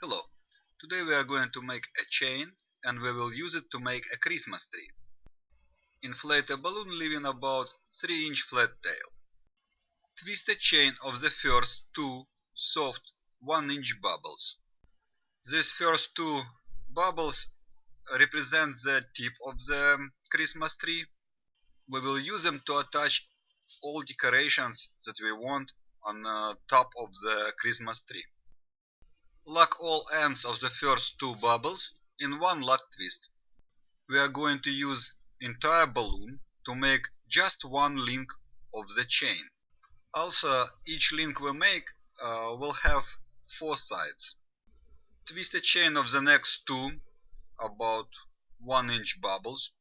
Hello, today we are going to make a chain and we will use it to make a Christmas tree. Inflate a balloon leaving about 3 inch flat tail. Twist a chain of the first two soft 1 inch bubbles. These first two bubbles represent the tip of the Christmas tree. We will use them to attach all decorations that we want on the top of the Christmas tree. Lock all ends of the first two bubbles in one lock twist. We are going to use entire balloon to make just one link of the chain. Also, each link we make uh, will have four sides. Twist the chain of the next two, about 1 inch bubbles.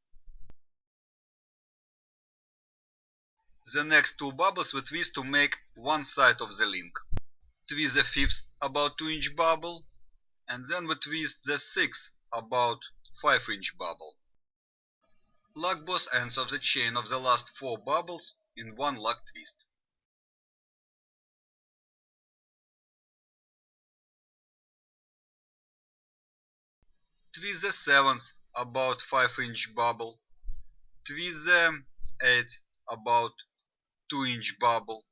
The next two bubbles we twist to make one side of the link twist the fifth about 2 inch bubble and then we twist the sixth about 5 inch bubble. Lock both ends of the chain of the last 4 bubbles in one lock twist. Twist the seventh about 5 inch bubble. Twist the eighth about 2 inch bubble.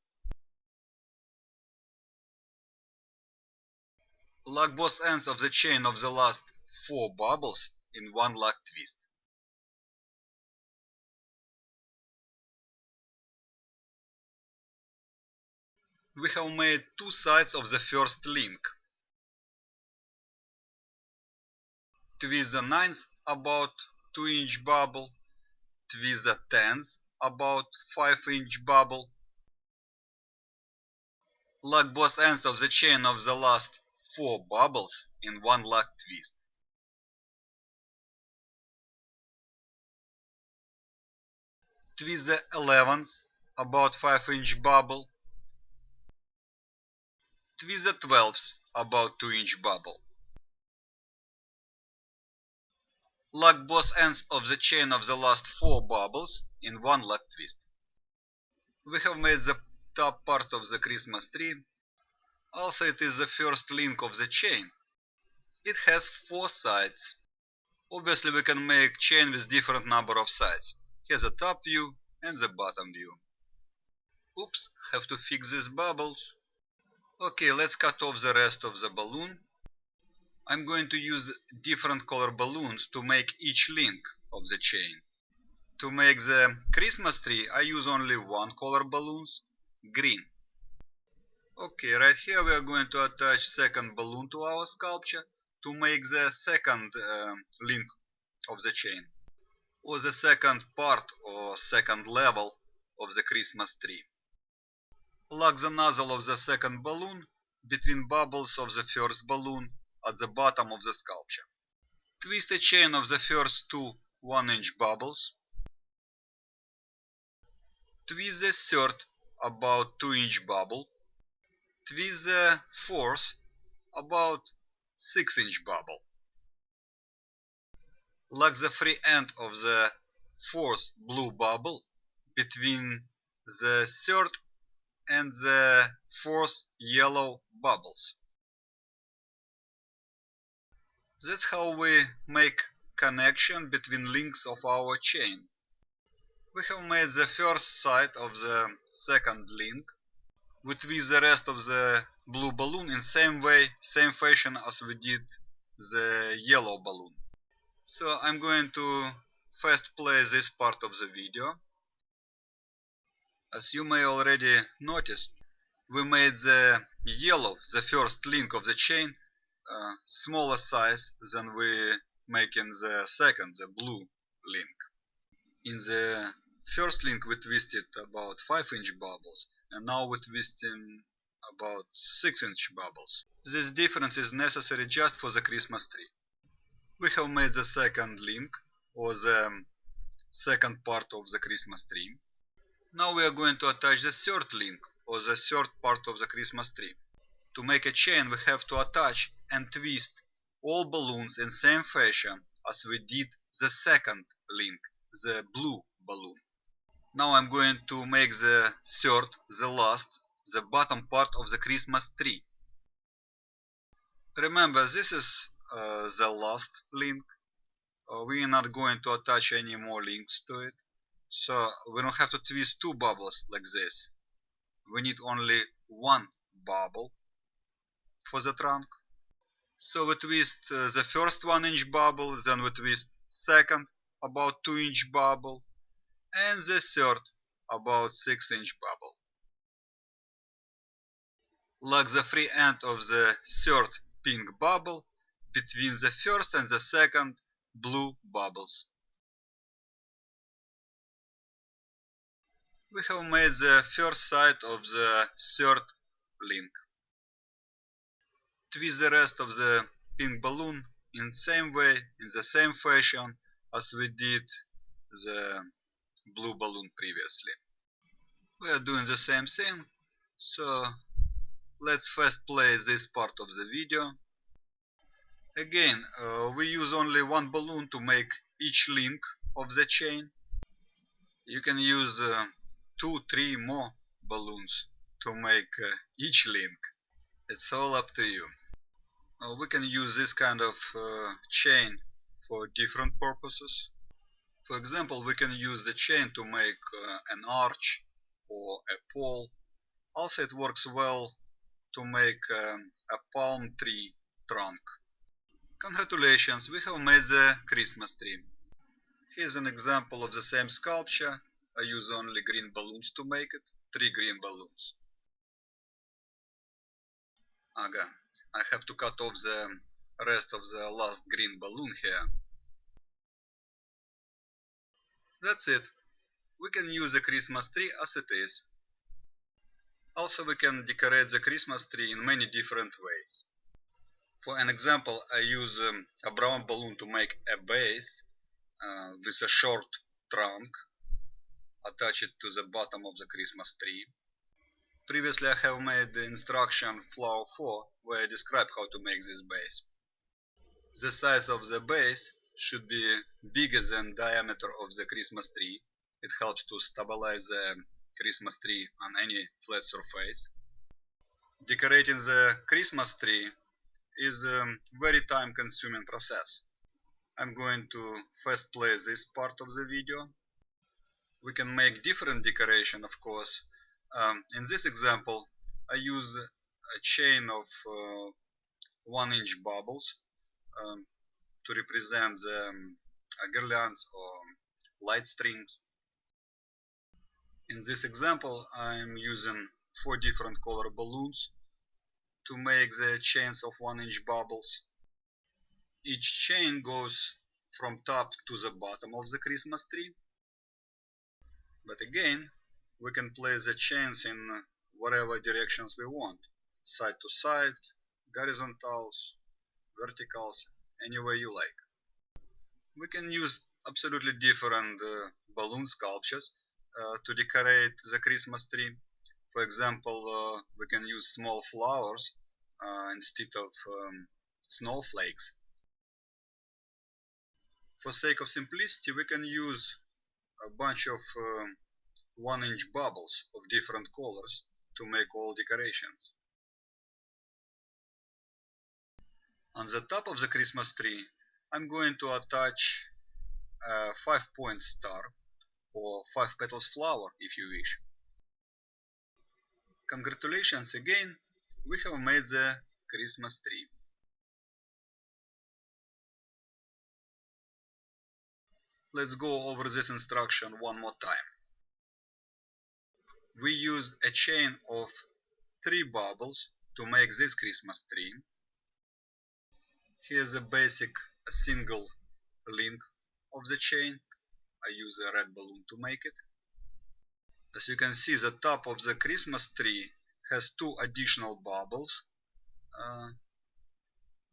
Lock both ends of the chain of the last four bubbles in one lock twist. We have made two sides of the first link. Twist the ninth about 2 inch bubble, twist the tenth about 5 inch bubble. Lock both ends of the chain of the last four bubbles in one lock twist. Twist the 11th, about 5 inch bubble. Twist the 12th, about 2 inch bubble. Lock both ends of the chain of the last 4 bubbles in one lock twist. We have made the top part of the Christmas tree also it is the first link of the chain. It has four sides. Obviously we can make chain with different number of sides. Here's the top view and the bottom view. Oops, have to fix these bubbles. Okay, let's cut off the rest of the balloon. I'm going to use different color balloons to make each link of the chain. To make the Christmas tree I use only one color balloons, green. Okay, right here we are going to attach second balloon to our sculpture to make the second uh, link of the chain or the second part or second level of the Christmas tree. Lock the nozzle of the second balloon between bubbles of the first balloon at the bottom of the sculpture. Twist the chain of the first two 1 inch bubbles. Twist the third about 2 inch bubble with the force about 6 inch bubble. Lock the free end of the fourth blue bubble between the third and the fourth yellow bubbles. That's how we make connection between links of our chain. We have made the first side of the second link we twist the rest of the blue balloon in same way, same fashion as we did the yellow balloon. So I'm going to first play this part of the video. As you may already notice, we made the yellow, the first link of the chain, uh, smaller size than we make in the second, the blue link. In the first link we twisted about 5 inch bubbles and now we're twisting about 6 inch bubbles. This difference is necessary just for the Christmas tree. We have made the second link or the um, second part of the Christmas tree. Now we are going to attach the third link or the third part of the Christmas tree. To make a chain we have to attach and twist all balloons in same fashion as we did the second link, the blue balloon. Now I'm going to make the third, the last, the bottom part of the Christmas tree. Remember, this is uh, the last link. Uh, we are not going to attach any more links to it. So we don't have to twist two bubbles like this. We need only one bubble for the trunk. So we twist uh, the first 1 inch bubble, then we twist second about 2 inch bubble, and the third about 6 inch bubble. Lock the free end of the third pink bubble between the first and the second blue bubbles. We have made the first side of the third link. Twist the rest of the pink balloon in the same way, in the same fashion as we did the blue balloon previously. We are doing the same thing, so let's first play this part of the video. Again, uh, we use only one balloon to make each link of the chain. You can use uh, two, three more balloons to make uh, each link. It's all up to you. Uh, we can use this kind of uh, chain for different purposes. For example, we can use the chain to make uh, an arch or a pole. Also, it works well to make um, a palm tree trunk. Congratulations, we have made the Christmas tree. Here's an example of the same sculpture. I use only green balloons to make it. Three green balloons. Aga, I have to cut off the rest of the last green balloon here. That's it. We can use the Christmas tree as it is. Also we can decorate the Christmas tree in many different ways. For an example, I use um, a brown balloon to make a base uh, with a short trunk. Attach it to the bottom of the Christmas tree. Previously I have made the instruction flower 4 where I describe how to make this base. The size of the base should be bigger than diameter of the Christmas tree. It helps to stabilize the Christmas tree on any flat surface. Decorating the Christmas tree is a very time consuming process. I'm going to first play this part of the video. We can make different decoration of course. Um, in this example I use a chain of uh, 1 inch bubbles um, to represent the um, guirlands or light strings. In this example I'm using four different color balloons to make the chains of 1 inch bubbles. Each chain goes from top to the bottom of the Christmas tree. But again, we can place the chains in whatever directions we want. Side to side, horizontals, verticals, any way you like. We can use absolutely different uh, balloon sculptures uh, to decorate the Christmas tree. For example, uh, we can use small flowers uh, instead of um, snowflakes. For sake of simplicity, we can use a bunch of um, one inch bubbles of different colors to make all decorations. On the top of the Christmas tree, I'm going to attach a 5 point star or 5 petals flower if you wish. Congratulations again, we have made the Christmas tree. Let's go over this instruction one more time. We used a chain of three bubbles to make this Christmas tree. Here's a basic a single link of the chain. I use a red balloon to make it. As you can see, the top of the Christmas tree has two additional bubbles. Uh,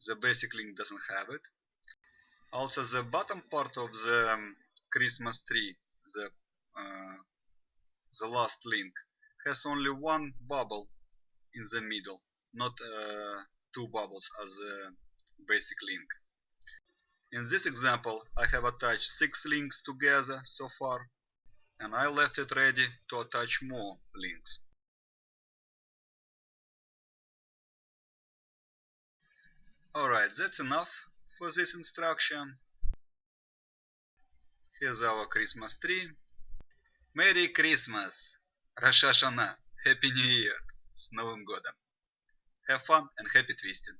the basic link doesn't have it. Also, the bottom part of the um, Christmas tree, the uh, the last link, has only one bubble in the middle, not uh, two bubbles as the basic link. In this example, I have attached six links together so far, and I left it ready to attach more links. Alright, that's enough for this instruction. Here's our Christmas tree. Merry Christmas! Rosh Hashanah! Happy New Year! С Новым годом! Have fun and happy twisting!